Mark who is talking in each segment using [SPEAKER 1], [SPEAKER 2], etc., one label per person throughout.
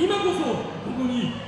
[SPEAKER 1] 今こそここに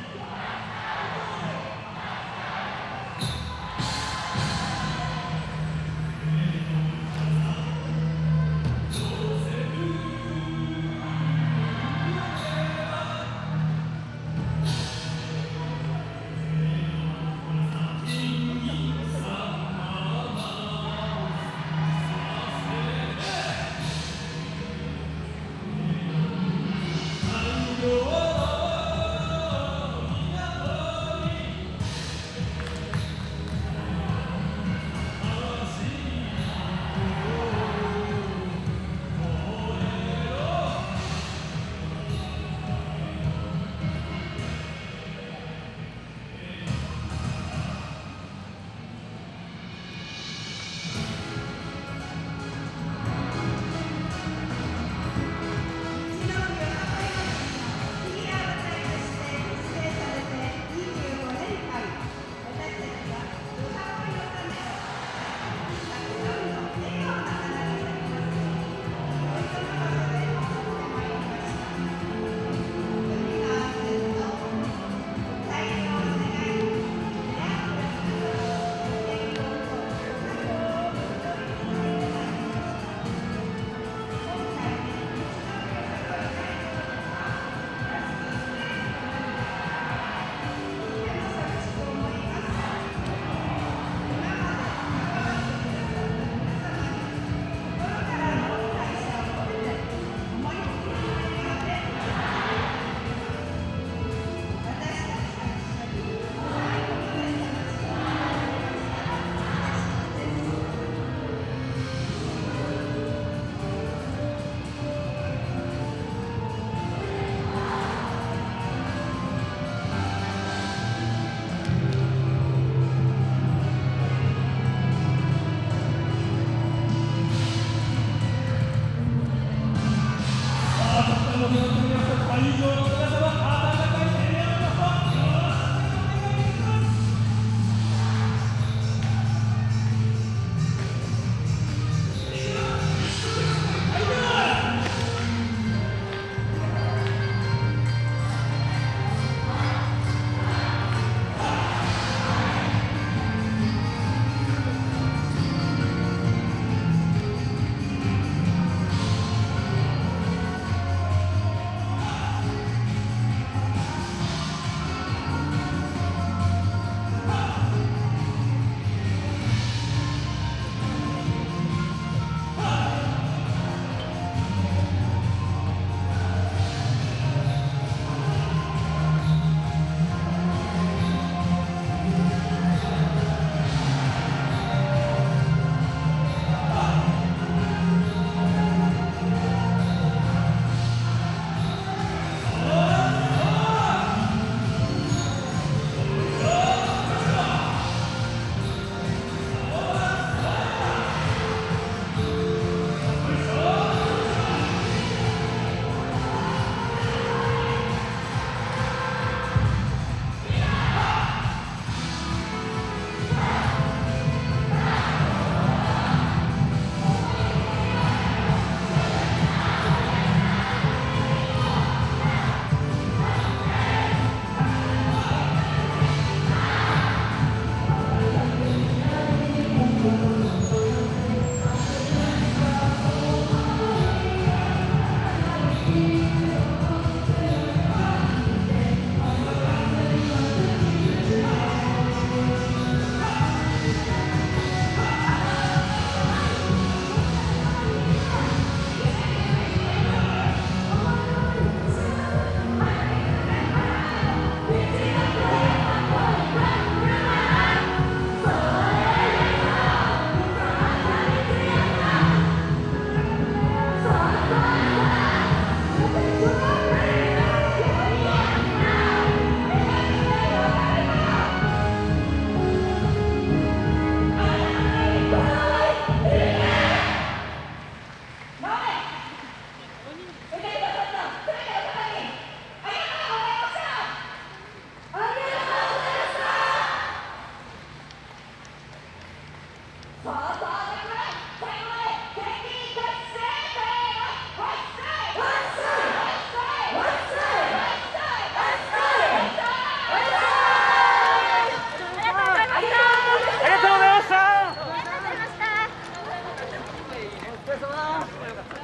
[SPEAKER 1] 疲れ様。